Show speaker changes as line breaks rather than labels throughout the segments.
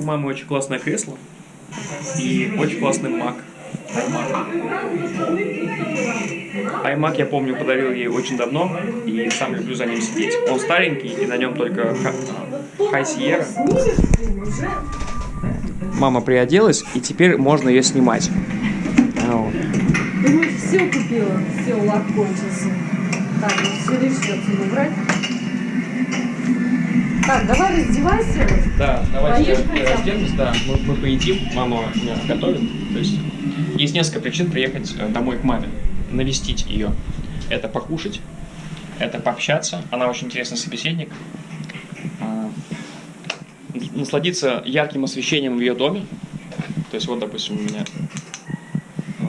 У мамы очень классное кресло и очень классный Mac. iMac, я помню, подарил ей очень давно, и сам люблю за ним сидеть. Он старенький, и на нем только High Sierra. Мама приоделась, и теперь можно ее снимать. Вот.
Ты все купила, все, лак кончился. Так, все отсюда убрать. Так, давай раздевайся.
Да, давайте
Поешь
разденемся, да, мы, мы поедим, мама меня готовит. То есть есть несколько причин приехать э, домой к маме, навестить ее. Это покушать, это пообщаться, она очень интересный собеседник. А, Насладиться ярким освещением в ее доме. То есть вот, допустим, у меня э,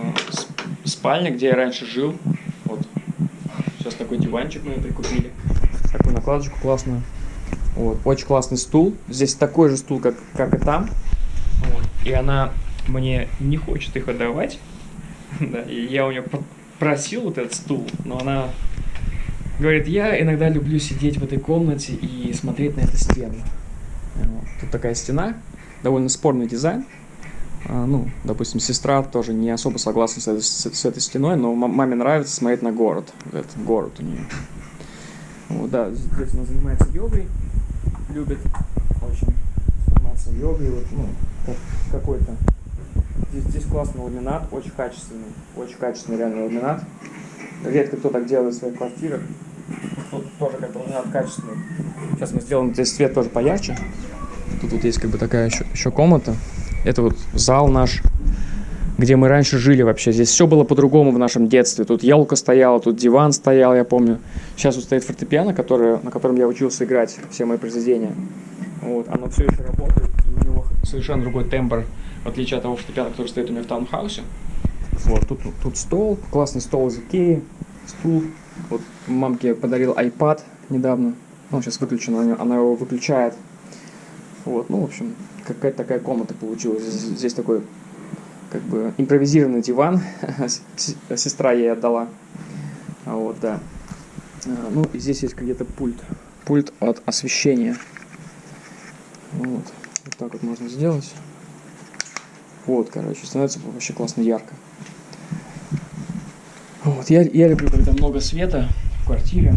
спальня, где я раньше жил. Вот. Сейчас такой диванчик мы прикупили. Такую накладочку классную. Вот, очень классный стул. Здесь такой же стул, как, как и там. Вот. И она мне не хочет их отдавать. Да, и я у нее пр- просил вот этот стул, но она говорит, я иногда люблю сидеть в этой комнате и смотреть на эту стену. Вот. Тут такая стена, довольно спорный дизайн. А, ну, допустим, сестра тоже не особо согласна с этой, с- с этой стеной, но ма- маме нравится смотреть на город. Этот город у нее. Вот, да, здесь она занимается йогой, любит очень заниматься йогой, вот, ну, как- какой-то. Здесь, здесь классный ламинат, очень качественный, очень качественный реально ламинат. Редко кто так делает в своих квартирах. Тут тоже как бы ламинат качественный. Сейчас мы сделаем здесь свет тоже поярче. Тут вот есть как бы такая еще, еще комната. Это вот зал наш, где мы раньше жили вообще. Здесь все было по-другому в нашем детстве. Тут елка стояла, тут диван стоял, я помню. Сейчас вот стоит фортепиано, которое, на котором я учился играть все мои произведения. Вот, оно все еще работает, и у него совершенно другой тембр, в отличие от того фортепиано, который стоит у меня в таунхаусе. Вот, тут, тут стол, классный стол из Икеи, стул. Вот мамке подарил iPad недавно. Ну, сейчас выключен, она, она его выключает. Вот, ну, в общем, какая-то такая комната получилась. Здесь, здесь такой, как бы, импровизированный диван. Сестра ей отдала. А Вот, да. А, Ну, и здесь есть где-то пульт. Пульт от освещения. Вот. Вот так вот можно сделать. Вот, короче, становится вообще классно ярко. Вот, я, я люблю, когда много света в квартире.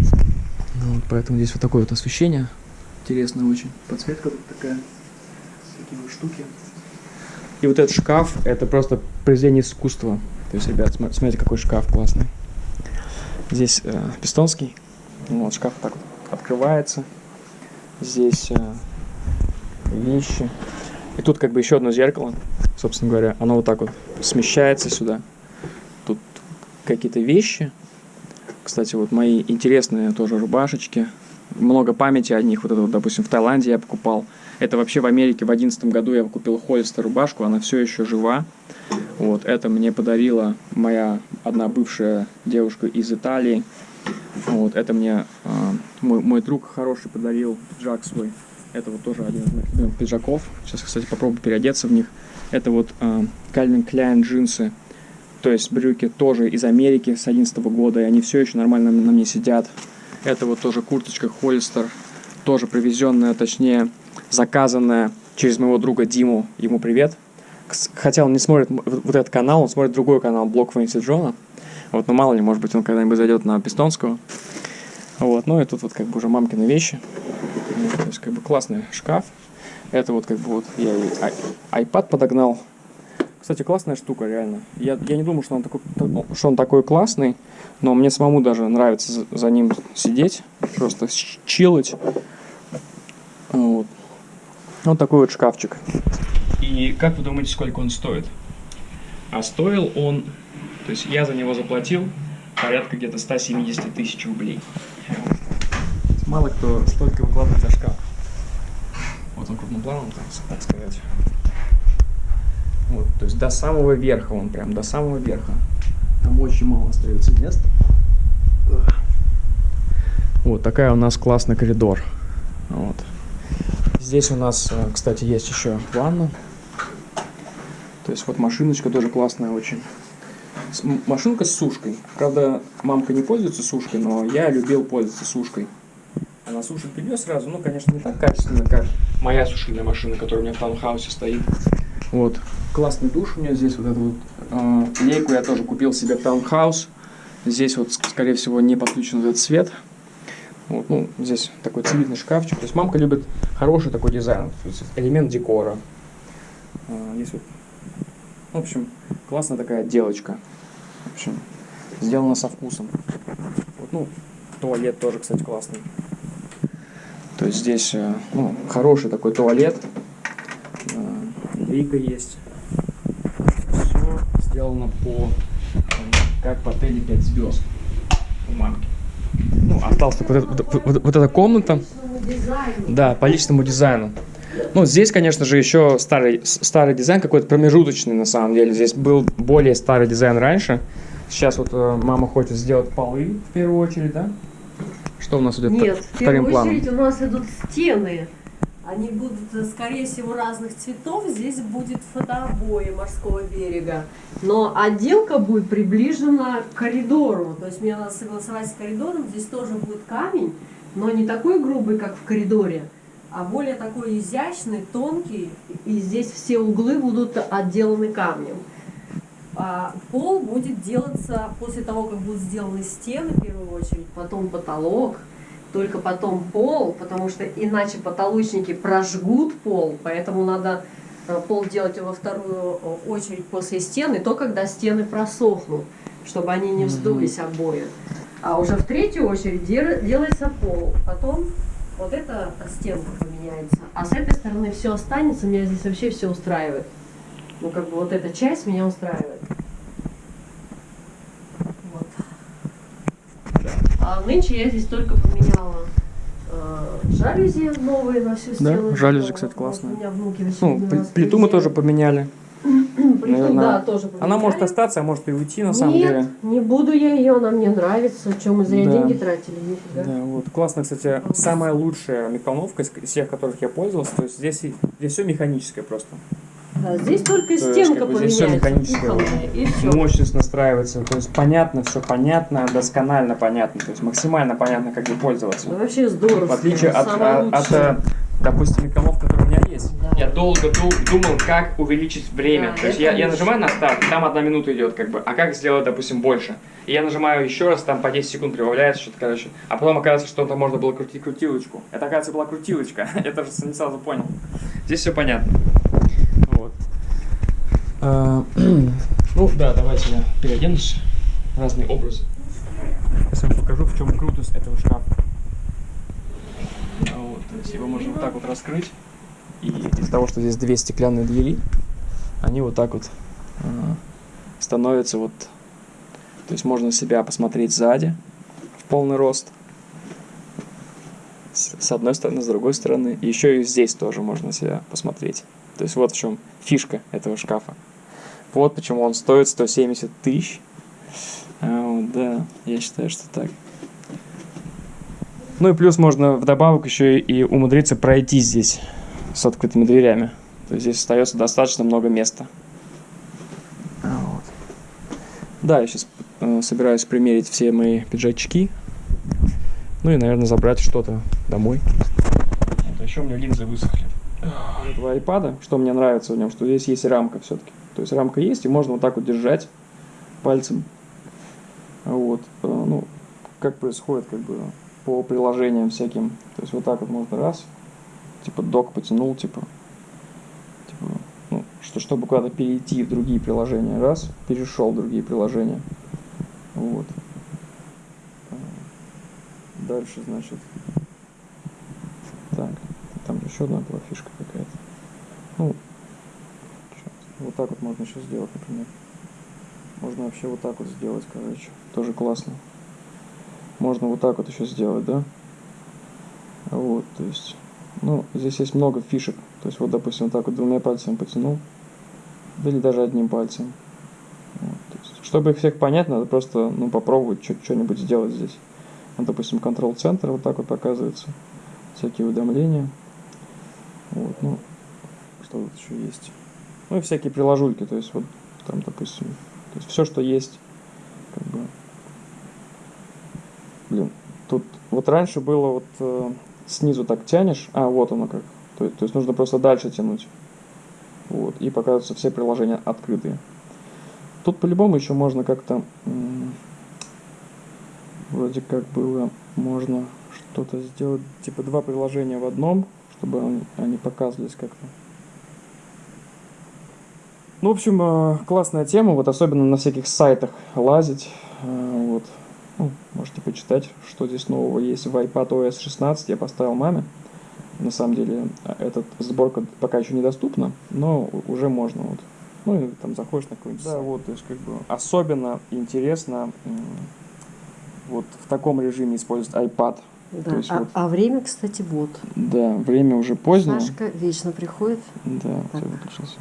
Ну, вот, поэтому здесь вот такое вот освещение. Интересно очень. Подсветка тут такая. Такие вот штуки. И вот этот шкаф, это просто произведение искусства. То есть, ребят, смо- смотрите, какой шкаф классный. Здесь э, пистонский. Вот, шкаф так вот открывается. Здесь э, вещи. И тут как бы еще одно зеркало, собственно говоря. Оно вот так вот смещается сюда. Тут какие-то вещи. Кстати, вот мои интересные тоже рубашечки. Много памяти о них. Вот это вот, допустим, в Таиланде я покупал. Это вообще в Америке в одиннадцатом году я купил Холлистер рубашку. Она все еще жива. Вот, это мне подарила моя одна бывшая девушка из Италии. Вот, это мне а, мой, мой друг хороший подарил пиджак свой. Это вот тоже один из моих любимых пиджаков. Сейчас, кстати, попробую переодеться в них. Это вот а, Calvin Klein джинсы. То есть брюки тоже из Америки с 11 года, и они все еще нормально на мне сидят. Это вот тоже курточка Холлистер, тоже привезенная, точнее, заказанная через моего друга Диму. Ему привет. Хотя он не смотрит вот этот канал, он смотрит другой канал, блог Фэнси Джона. Вот, ну мало ли, может быть, он когда-нибудь зайдет на Пистонского. Вот, ну и тут вот как бы уже мамкины вещи. То есть как бы классный шкаф. Это вот как бы вот я ай- iPad подогнал. Кстати, классная штука, реально. Я, я не думал, что он, такой, что он такой классный, но мне самому даже нравится за, за ним сидеть, просто чилить. Вот. Вот такой вот шкафчик. И как вы думаете, сколько он стоит? А стоил он, то есть я за него заплатил порядка где-то 170 тысяч рублей. Мало кто столько выкладывает за шкаф. Вот он крупным планом, так сказать. Вот, то есть до самого верха он прям, до самого верха. Там очень мало остается места. Вот такая у нас классный коридор. Вот. Здесь у нас, э, кстати, есть еще ванна. То есть вот машиночка тоже классная очень. Машинка с сушкой. Правда, мамка не пользуется сушкой, но я любил пользоваться сушкой. Она сушит белье сразу, ну, конечно, не так качественно, как моя сушильная машина, которая у меня в таунхаусе стоит. Вот. Классный душ у меня здесь, вот эту вот э, лейку я тоже купил себе таунхаус. Здесь вот, скорее всего, не подключен этот свет. Вот, ну, здесь такой цивильный шкафчик. То есть мамка любит хороший такой дизайн, то есть элемент декора. А, здесь вот, в общем, классная такая отделочка. В общем, сделано со вкусом. Вот, ну, туалет тоже, кстати, классный. То есть здесь э, ну, хороший такой туалет. Лейка есть. Все сделано по как в отеле 5 звезд у мамки. Ну, осталась только вот, эта, вот, вот, вот эта комната. Да, по личному дизайну. Ну, здесь, конечно же, еще старый, старый дизайн, какой-то промежуточный на самом деле. Здесь был более старый дизайн раньше. Сейчас вот э, мама хочет сделать полы в первую очередь, да? Что у нас идет
Нет, в первую планом? очередь у нас идут стены. Они будут, э, скорее всего, разных цветов. Здесь будет фотообои морского берега. Но отделка будет приближена к коридору. То есть мне надо согласовать с коридором. Здесь тоже будет камень, но не такой грубый, как в коридоре, а более такой изящный, тонкий. И здесь все углы будут отделаны камнем. А пол будет делаться после того, как будут сделаны стены, в первую очередь, потом потолок, только потом пол, потому что иначе потолочники прожгут пол, поэтому надо э, пол делать во вторую э, очередь после стены, то когда стены просохнут, чтобы они не вздулись обои. А уже в третью очередь делается пол, потом вот эта стенка поменяется, а с этой стороны все останется, меня здесь вообще все устраивает. Ну, как бы вот эта часть меня устраивает. Вот. А нынче я здесь только поменяла э, жалюзи новые на всю стену.
Да, жалюзи, кстати, классные. У меня внуки ну, плиту мы тоже поменяли.
Плиту, да, тоже поменяли.
Она может остаться, а может и уйти, на Нет, самом деле.
Не буду я ее, она мне нравится. Чем мы зря да. деньги тратили, нифига.
Да, вот. Классно, кстати, самая лучшая микроволновка из всех, которых я пользовался. То есть здесь, здесь все механическое просто.
Здесь только то стенка как бы, здесь все
мощность настраивается, то есть понятно, все понятно, досконально понятно, то есть максимально понятно, как ей пользоваться.
Ну, вообще здорово.
В отличие от, от, от, э, допустим, микромов, который у меня есть. Да. Я долго думал, как увеличить время. Да, то есть я, я нажимаю на старт, там одна минута идет, как бы, а как сделать, допустим, больше. И я нажимаю еще раз, там по 10 секунд прибавляется что-то, короче. А потом оказывается, что там можно было крутить крутилочку. Это, оказывается, была крутилочка. я тоже не сразу понял. Здесь все понятно. А, ну да, давайте я переоденусь. Разные образы. Сейчас вам покажу, в чем крутость этого шкафа. А вот, то есть его можно вот так вот раскрыть. И из-за того, что здесь две стеклянные двери, они вот так вот э, становятся вот... То есть можно себя посмотреть сзади в полный рост. С, с одной стороны, с другой стороны. И еще и здесь тоже можно себя посмотреть. То есть вот в чем фишка этого шкафа. Вот почему он стоит 170 тысяч. А, да, я считаю, что так. Ну и плюс можно вдобавок еще и умудриться пройти здесь с открытыми дверями. То есть здесь остается достаточно много места. А, вот. Да, я сейчас э, собираюсь примерить все мои пиджачки. Ну и, наверное, забрать что-то домой. Вот, а еще у меня линзы высохли. Этого айпада, что мне нравится в нем, что здесь есть рамка все-таки. То есть рамка есть, и можно вот так вот держать пальцем. Вот. Э, ну, как происходит как бы по приложениям всяким. То есть вот так вот можно раз, типа док потянул, типа, типа ну, что, чтобы куда-то перейти в другие приложения. Раз, перешел в другие приложения. Вот. Э, дальше, значит, так, там еще одна была фишка какая-то. Ну, вот так вот можно еще сделать, например. Можно вообще вот так вот сделать, короче. Тоже классно. Можно вот так вот еще сделать, да? Вот, то есть, ну, здесь есть много фишек. То есть, вот, допустим, вот так вот двумя пальцами потянул. Да или даже одним пальцем. Вот, есть, чтобы их всех понять, надо просто, ну, попробовать что-нибудь сделать здесь. Вот, допустим, контрол-центр вот так вот показывается. Всякие уведомления. Вот, ну, что тут еще есть. Ну и всякие приложульки, то есть вот там, допустим, то есть все, что есть, как бы, блин, тут Вот раньше было вот э, снизу так тянешь, а вот оно как. То, то есть нужно просто дальше тянуть. Вот, и показываются все приложения открытые. Тут по-любому еще можно как-то, вроде как было, можно что-то сделать, типа два приложения в одном, чтобы они, показывались как-то. Ну, в общем, э, классная тема, вот особенно на всяких сайтах лазить, э, вот. Ну, можете почитать, что здесь нового есть в iPad OS 16, я поставил маме. На самом деле, эта сборка пока еще недоступна, но уже можно, вот. Ну, и там заходишь на какой-нибудь Да, вот, то есть, как бы, особенно интересно вот в таком режиме использовать iPad.
Да.
То есть,
а,
вот,
а время, кстати, вот.
да, время уже позднее.
Сашка вечно приходит.
Да,
Так.
все выключился.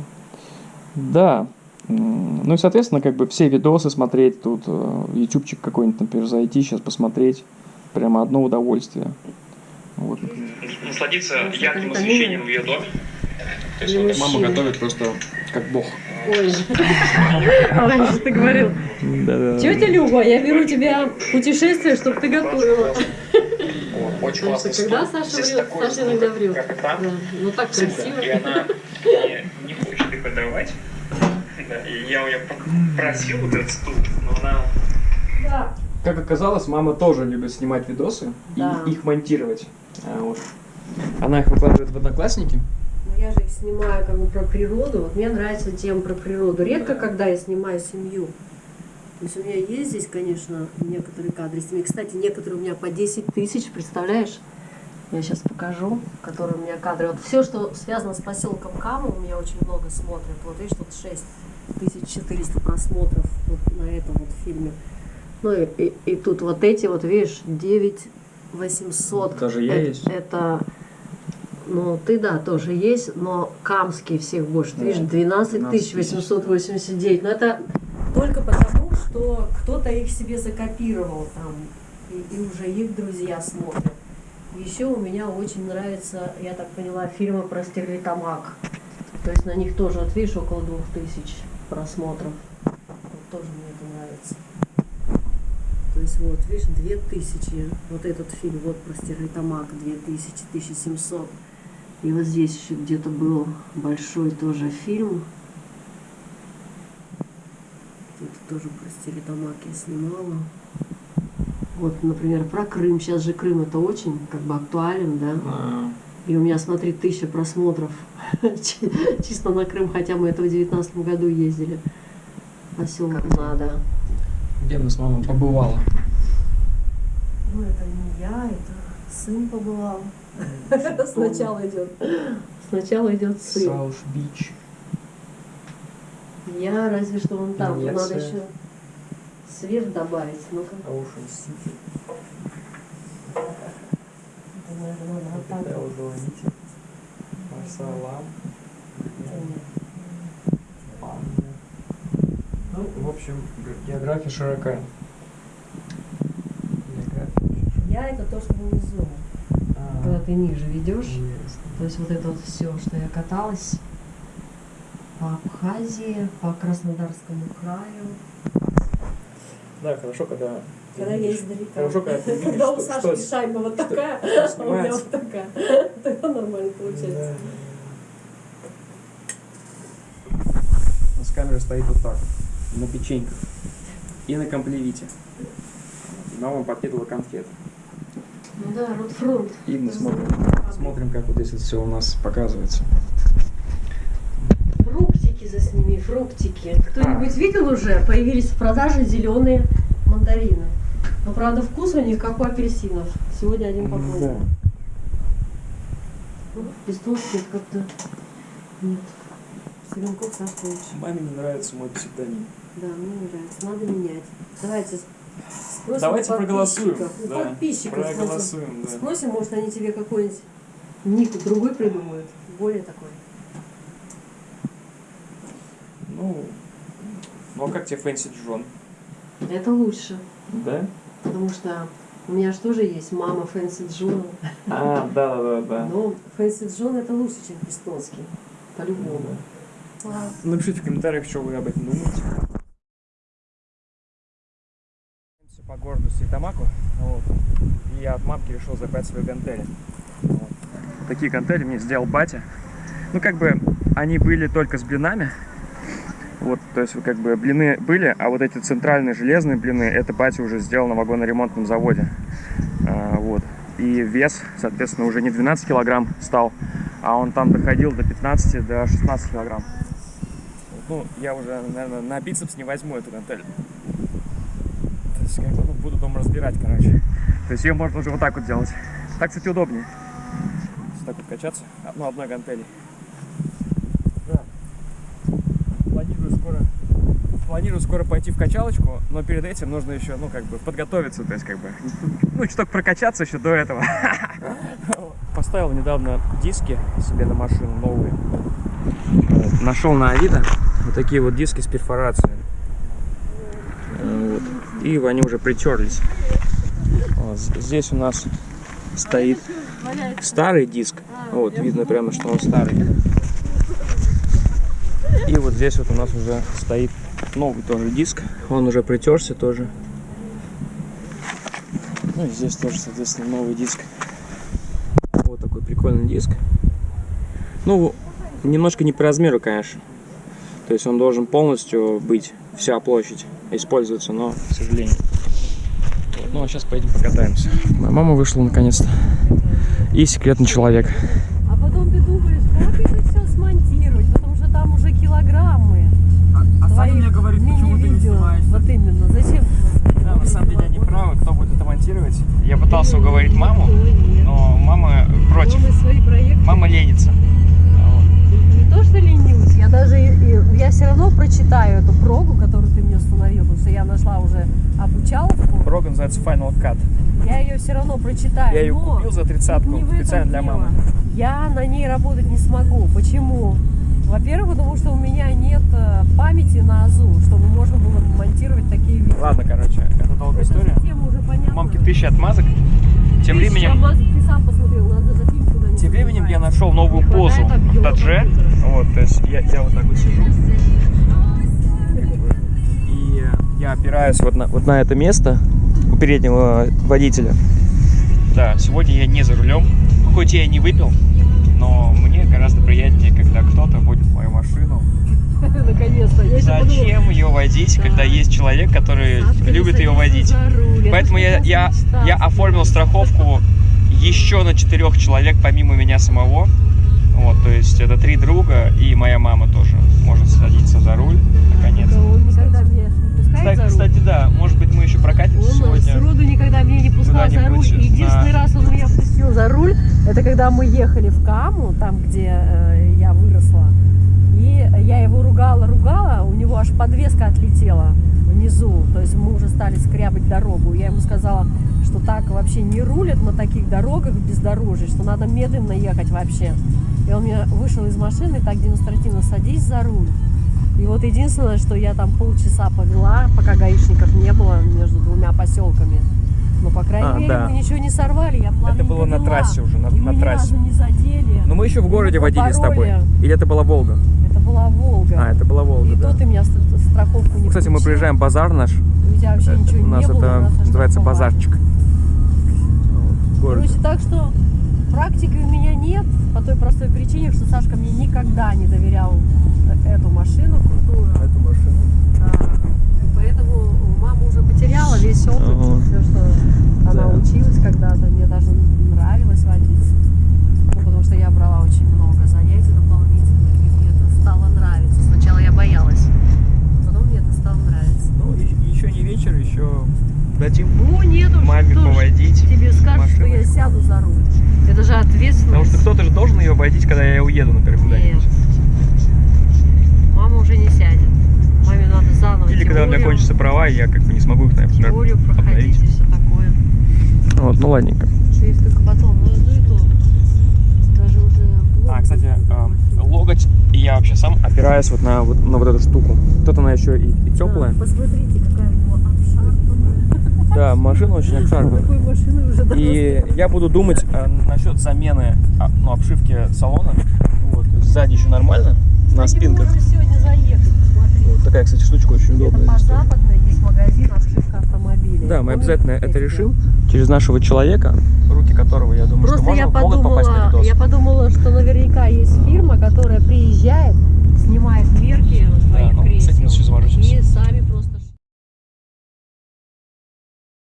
Да. Ну и, соответственно, как бы все видосы смотреть тут, э, ютубчик какой-нибудь, например, зайти, сейчас посмотреть. Прямо одно удовольствие. Вот,
насладиться
Ну,
ярким освещением в ее доме. То есть вот
Мама готовит просто как бог.
Ой, раньше ты говорил, тетя Люба, я беру тебя в путешествие, чтобы ты готовила.
очень
что когда. Саша врет, Саша иногда
как-
врет. Ну так красиво.
И она не, не хочет их отдавать. Да, и я ее просил вот этот стул, но она
Да.
Как оказалось, мама тоже любит снимать видосы
Да.
и их монтировать. А, вот. Она их выкладывает в Одноклассники.
Ну, я же их снимаю как бы про природу. Вот мне нравится тема про природу. Редко, когда я снимаю семью. То есть у меня есть здесь, конечно, некоторые кадры с семьей. Кстати, некоторые у меня по 10 тысяч, представляешь? Я сейчас покажу, которые у меня кадры. Вот все, что связано с поселком Каму, у меня очень много смотрят. Вот видишь, тут 6400 просмотров вот на этом вот фильме. Ну и, и, и тут вот эти вот, видишь, 9800.
Даже я
это,
есть.
Это, ну ты да, тоже есть, но камские всех больше. Ты
Да,
видишь, 12
12
889. Но это только потому, что кто-то их себе закопировал там, и, и уже их друзья смотрят. Еще у меня очень нравится, я так поняла, фильмы про Стерлитамак. То есть на них тоже, вот видишь, около двух тысяч просмотров. Вот тоже мне это нравится. То есть вот, видишь, две тысячи, вот этот фильм, вот про Стерлитамак, две тысячи, тысяча семьсот. И вот здесь еще где-то был большой тоже фильм. Тут тоже про Стерлитамак я снимала. Вот, например, про Крым. Сейчас же Крым это очень как бы актуален, да?
А,
И у меня, смотри, тысяча просмотров Чи- чисто на Крым, хотя мы это в девятнадцатом году ездили. Поселок надо.
Где она с мамой побывала?
Ну, это не я, это сын побывал. Сначала идет. Сначала идет сын.
Сауш Бич.
Я разве что вон там. Надо еще свет добавить. Ну-ка.
Оушен Сити.
Это, наверное, надо вот так.
звоните. Марсалам. Ну, в общем, ге- география широка.
Я это то, что внизу.
А,
Когда ты ниже ведешь.
ясно.
То есть вот это вот все, что я каталась по Абхазии, по Краснодарскому краю.
Да, хорошо, когда...
Когда я издалека.
Хорошо, когда ты видишь,
Когда у
что-
шайба вот такая, а у меня вот такая. Тогда нормально получается.
У нас камера стоит вот так, на печеньках и на комплевите. Мама подкидывала конфет.
Ну да, Ротфронт.
И мы смотрим, смотрим, как вот здесь все у нас показывается.
Фруктики засними, фруктики. Кто-нибудь видел уже? Появились в продаже зеленые мандарины. Но правда вкус у них как у апельсинов. Сегодня один попробовал. Ну, Пестовки это как-то нет. Селенков Сашка лучше.
Маме не нравится мой псевдоним.
Да, мне не нравится. Надо менять. Давайте спросим
Давайте проголосуем.
подписчиков. У
Да,
подписчиков спросим.
проголосуем, да.
Спросим, может, они тебе какой-нибудь ник другой придумают. Более такой.
Ну, ну а как тебе Фэнси Джон?
Это лучше.
Да?
Потому что у меня же тоже есть мама Фэнси Джон.
А, да, да, да.
Но Фэнси Джон это лучше, чем Пестонский. По-любому. Ладно.
Напишите в комментариях, что вы об этом думаете. По по городу Ситамаку, вот, и я от мамки решил забрать свои гантели. Вот. Такие гантели мне сделал батя. Ну, как бы, они были только с блинами, вот, то есть, как бы, блины были, а вот эти центральные железные блины, это батя уже сделал на вагоноремонтном заводе. А, вот. И вес, соответственно, уже не 12 килограмм стал, а он там доходил до 15, до 16 килограмм. Ну, я уже, наверное, на бицепс не возьму эту гантель. То есть, как бы, ну, буду дома разбирать, короче. То есть, ее можно уже вот так вот делать. Так, кстати, удобнее. Вот так вот качаться, ну, одной гантелей. Да. Планирую скоро, планирую скоро пойти в качалочку, но перед этим нужно еще, ну, как бы, подготовиться, то есть, как бы, ну, чуток прокачаться еще до этого. Поставил недавно диски себе на машину новые. Нашел на Авито вот такие вот диски с перфорацией. Вот. И они уже притерлись. Здесь у нас стоит старый диск. Вот, видно прямо, что он старый. И вот здесь вот у нас уже стоит новый тоже диск. Он уже притерся тоже. Ну и здесь тоже, соответственно, новый диск. Вот такой прикольный диск. Ну, немножко не по размеру, конечно. То есть он должен полностью быть, вся площадь использоваться, но, к сожалению. Вот. Ну, а сейчас поедем покатаемся. Моя мама вышла наконец-то. И секретный человек.
А потом ты думаешь, как это все смонтировать, потому что там уже килограммы.
А,
твоих
мне говорит, почему ты не
мини-видео.
снимаешь?
Вот именно, зачем?
Да, на самом деле они правы, кто будет это монтировать. Я пытался уговорить маму, но мама против.
Мама
ленится.
Не то, что ленюсь, я даже, я все равно прочитаю эту прогу, которую ты мне установил, потому что я нашла уже обучаловку.
Рога называется Final Cut.
Я ее все равно прочитаю.
Я ее купил за тридцатку специально для мамы.
Я на ней работать не смогу. Почему? Во-первых, потому что у меня нет э, памяти на АЗУ, чтобы можно было монтировать такие видео.
Ладно, короче, это долгая
Эта
история.
система уже понятна.
Мамки тысячи отмазок. Тем
Тысяча
временем,
мазок ты сам посмотрел, надо за фильм куда-нибудь
тем временем я нашел новую
Не
позу в
компьютера.
Вот, то есть я, я вот так вот сижу. И я опираюсь вот на, вот на это место у переднего водителя. Да, сегодня я не за рулем. Хоть я и не выпил, но гораздо приятнее, когда кто-то водит мою машину.
Наконец-то.
Зачем ее водить, когда
Да.
есть человек, который любит ее водить? Поэтому я, я, оформил страховку еще на четырех человек, помимо меня самого. Вот, то есть это три друга и моя мама тоже может садиться за руль, наконец.
Он
Кстати,
за руль.
кстати, да, может быть мы еще прокатимся
Он
сегодня.
сроду никогда меня не пускал за руль. Единственный
на-
раз он меня пустил за руль, это когда мы ехали в Каму, там, где э, я выросла. И я его ругала, ругала, у него аж подвеска отлетела внизу. То есть мы уже стали скрябать дорогу. Я ему сказала, что так вообще не рулят на таких дорогах бездорожье, что надо медленно ехать вообще. И он мне вышел из машины, так демонстративно садись за руль. И вот единственное, что я там полчаса повела, пока гаишников не было между двумя поселками. Но, по крайней
А,
мере,
да.
мы ничего не сорвали, я
Это было на трассе уже, на,
И
на трассе.
не задели.
Но мы еще в городе водили с тобой. Или это была Волга?
Это была Волга.
А, это была Волга,
И
да.
то ты меня ст- страховку не
Кстати, мы приезжаем в базар наш.
У тебя вообще ничего
У нас
не было.
это
нас
называется
оштрафовали.
базарчик.
Короче, так что практики у меня нет по той простой причине, что Сашка мне никогда не доверял эту машину крутую.
Эту машину.
Да. Поэтому мама уже потеряла весь опыт,
Ага.
все, что она
Да.
училась когда-то. Мне даже нравилось водить. Ну, потому что я брала очень много занятий дополнительных, и мне это стало нравиться. Сначала я боялась, потом мне это стало нравиться.
Ну, и- еще не вечер, еще дадим
Ну, нет уж,
маме поводить.
тебе скажет, что я сяду за руль. Это же ответственность.
Потому что кто-то же должен ее водить, когда я уеду, например,
Нет.
куда-нибудь.
Мама уже не сядет. Маме надо заново
Или когда у меня кончатся права, и я как бы не смогу их, например,
теорию проходить
обновить.
и все такое.
Вот, ну ладненько.
Что есть только потом. Ну, ну и то. Даже уже...
А, кстати, э, локоть, и я вообще сам опираюсь вот на вот, на вот эту штуку. Тут она еще и, и теплая.
Посмотрите, какая.
Да, машина очень
давно
И я буду думать э, насчет замены а, ну, обшивки салона. Вот, сзади еще нормально, на
Кстати,
спинках.
можно сегодня заехать.
Вот такая, кстати, штучка очень
Это
удобная.
западной есть магазин обшивка автомобиля.
Да, мы
Он
обязательно это решим. Через нашего человека, руки которого, я думаю,
Просто
что
я
можно- могут попасть на
подумала,
видос.
я подумала, что наверняка есть фирма, которая приезжает, снимает мерки своих
ну, с этим
кресел и сами просто